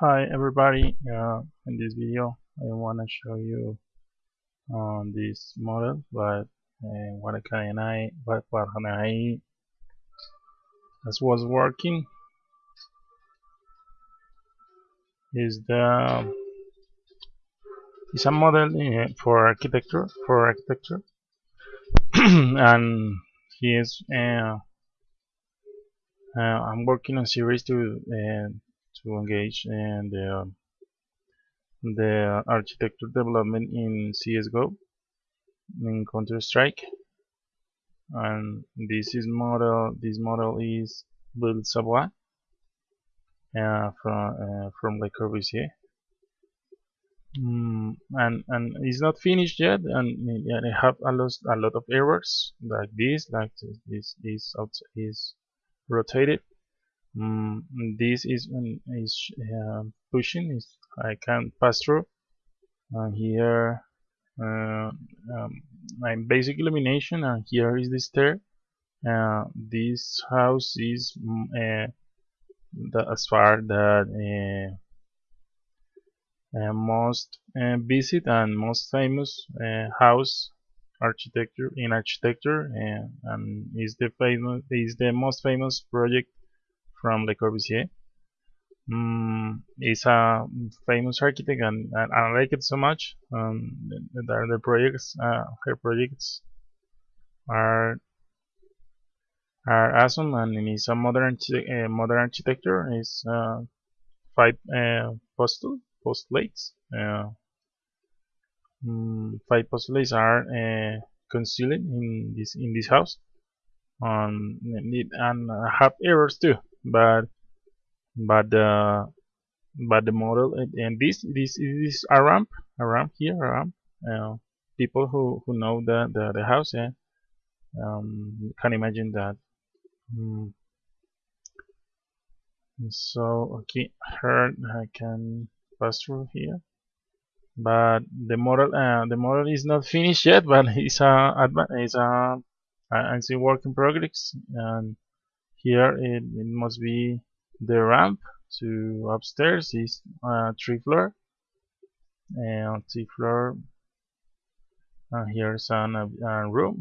Hi everybody, uh, in this video I want to show you um, this model but uh, what can I what, can I as was working is the is a model uh, for architecture for architecture. And he is uh, uh, I'm working on series to to engage in the the architecture development in CSGO in Counter-Strike. And this is model this model is Villa Savoye uh, from uh, from Le Corbusier. Mm, and and it's not finished yet and yeah, I have a lot a lot of errors like this like this this is is rotated mm, this is is uh, pushing is I can pass through. And here uh, um, my basic illumination and here is the stair. Uh, this house is mm, uh, the, as far that uh, uh, most uh, visit and most famous house architecture in architecture and, and is the famous is the most famous project from Le Corbusier mm, is a famous architect and, and, I like it so much. Um, the, the projects, uh, her projects are are awesome and it's a modern uh, modern architecture. It's uh, five uh, postal postulates. Uh, mm, five postulates are uh, concealed in this in this house. Um, and have errors too, but but the but the model. And this this is a ramp a ramp here a ramp uh, people who who know the the, the house yeah, um, can imagine that. Mm. so okay here I can pass through here. But the model uh, the model is not finished yet but it's a it's a I'm still work in progress and here it, it must be the ramp to upstairs is uh, three floor. And three floor and here's an, a room.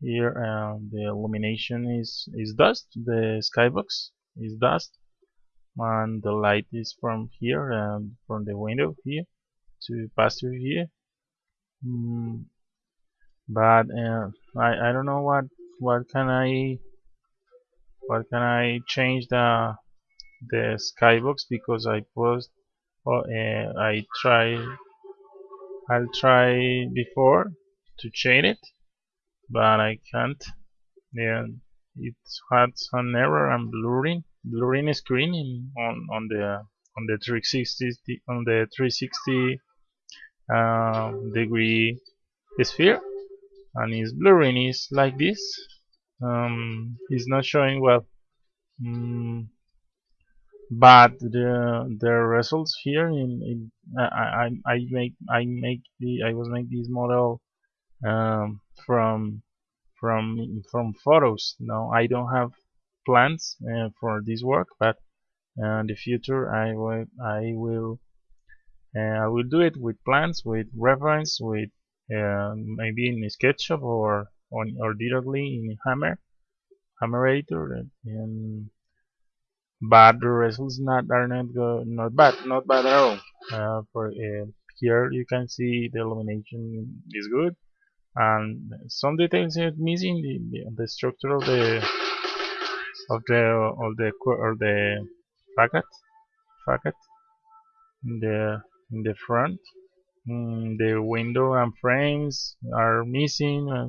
Here uh, the illumination is is dust. The skybox is dust. And the light is from here and from the window here to pass through here. Mm, but uh, I, I don't know what what can I what can I change the the skybox? Because I post oh, uh, I try I'll try before to change it but I can't. Yeah it had some error. And blurring blurring screen in, on on the on the 360 on the 360 uh, degree sphere and its blurring is like this. Um, is not showing well mm, but the the results here in, in I, I, I make I make the I was make this model um, from from from photos. No I don't have plans uh, for this work but uh, in the future I will I will uh, I will do it with plans with reference with uh, maybe in SketchUp or on or directly in Hammer Hammer editor and but the results not are not go, not bad not bad at all. Uh, for uh, here you can see the illumination is good and some details are missing the, the, the structure of the of the of the or the facade facade in the in the front mm, the window and frames are missing uh,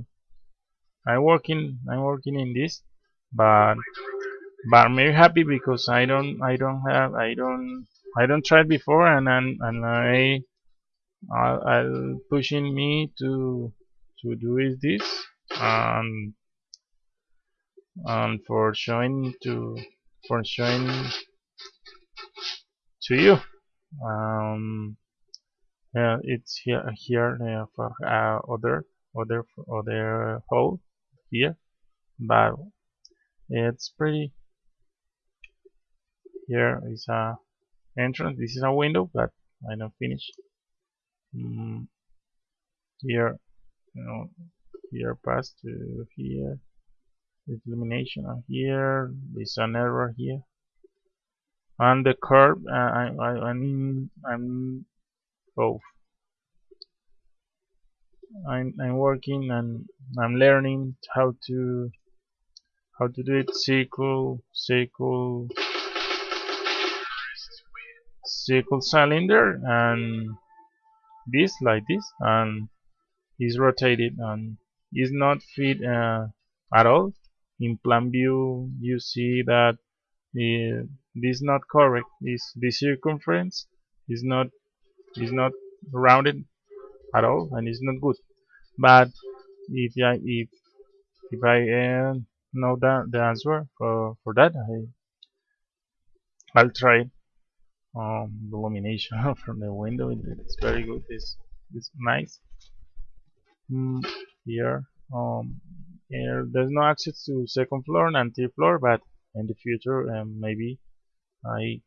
I'm working I'm working in this but but I'm very happy because I don't I don't have I don't I don't try before and and, and I I'll, pushing me to to do is this and and for showing to for showing to you. Um yeah it's here here uh, for uh, other other other hole here. But it's pretty here is a entrance. This is a window but I don't finish. Mm, here you know here pass to here. Illumination on here there's an error here. On the curve uh, I, I, I'm, I'm both I'm, I'm working and I'm learning how to how to do it. Circle circle circle cylinder and this like this and is rotated and is not fit uh, at all. In plan view you see that uh, this is not correct. Is the circumference is not is not rounded at all and it's not good. But if I if if I uh, know that the answer for for that I I'll try um, the illumination from the window. It's very good. It's, it's nice. Mm, here um, here there's no access to second floor and third floor but in the future um, maybe I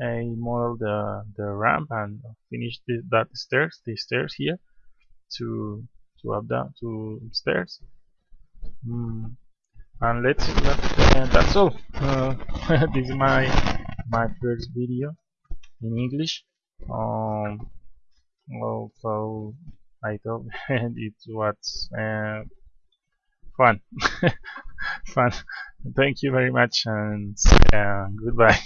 I model the the ramp and finish the, that stairs the stairs here to to up down to stairs. Mm. and let's uh, that's all. Uh, this is my my first video in English. Um also I thought it was uh, fun. Fun. Thank you very much and uh, goodbye